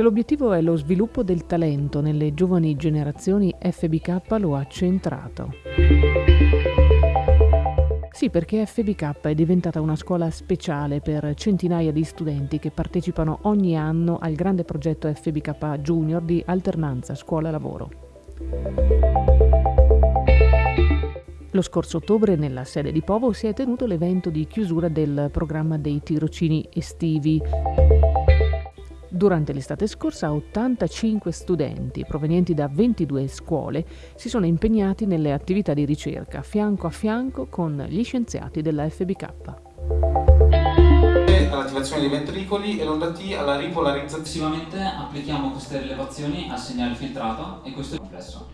L'obiettivo è lo sviluppo del talento nelle giovani generazioni FBK lo ha centrato. Sì, perché FBK è diventata una scuola speciale per centinaia di studenti che partecipano ogni anno al grande progetto FBK Junior di alternanza scuola-lavoro. Lo scorso ottobre nella sede di Povo si è tenuto l'evento di chiusura del programma dei tirocini estivi. Durante l'estate scorsa 85 studenti provenienti da 22 scuole si sono impegnati nelle attività di ricerca fianco a fianco con gli scienziati della FBK all'attivazione dei ventricoli e l'onda T alla ripolarizzazione. Successivamente applichiamo queste rilevazioni al segnale filtrato e questo è complesso.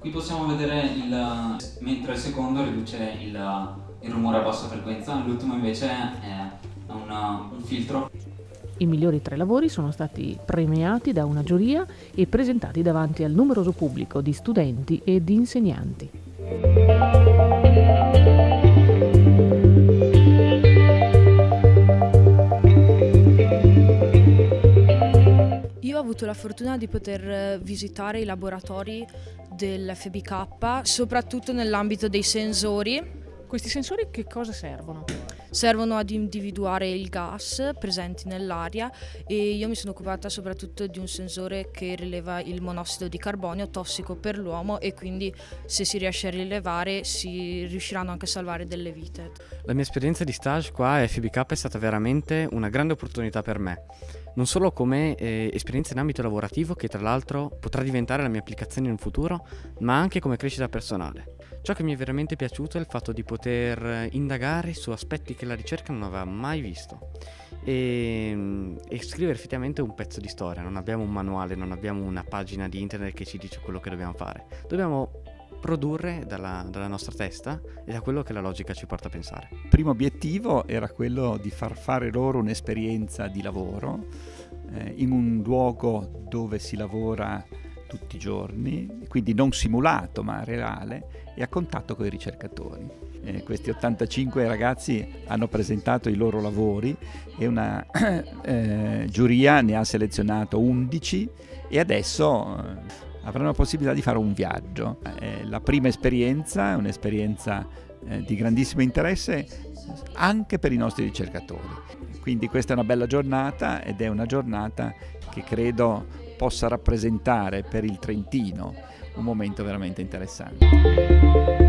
Qui possiamo vedere il, mentre il secondo riduce il, il rumore a bassa frequenza, l'ultimo invece è un, un filtro i migliori tre lavori sono stati premiati da una giuria e presentati davanti al numeroso pubblico di studenti e di insegnanti. Io ho avuto la fortuna di poter visitare i laboratori dell'FBK, soprattutto nell'ambito dei sensori. Questi sensori che cosa servono? Servono ad individuare il gas presenti nell'aria e io mi sono occupata soprattutto di un sensore che rileva il monossido di carbonio tossico per l'uomo e quindi se si riesce a rilevare si riusciranno anche a salvare delle vite. La mia esperienza di stage qua a FBK è stata veramente una grande opportunità per me non solo come eh, esperienza in ambito lavorativo che tra l'altro potrà diventare la mia applicazione in futuro, ma anche come crescita personale. Ciò che mi è veramente piaciuto è il fatto di poter indagare su aspetti che la ricerca non aveva mai visto e, mm, e, scrivere effettivamente un pezzo di storia. Non abbiamo un manuale, non abbiamo una pagina di internet che ci dice quello che dobbiamo fare. Dobbiamo produrre dalla, dalla, nostra testa e da quello che la logica ci porta a pensare. Il primo obiettivo era quello di far fare loro un'esperienza di lavoro eh, in un luogo dove si lavora tutti i giorni, quindi non simulato ma reale e a contatto con i ricercatori. Eh, questi 85 ragazzi hanno presentato i loro lavori e una eh, giuria ne ha selezionato 11 e adesso eh, avranno la possibilità di fare un viaggio. Eh, la prima esperienza è un'esperienza eh, di grandissimo interesse anche per i nostri ricercatori. Quindi questa è una bella giornata ed è una giornata che credo possa rappresentare per il Trentino un momento veramente interessante.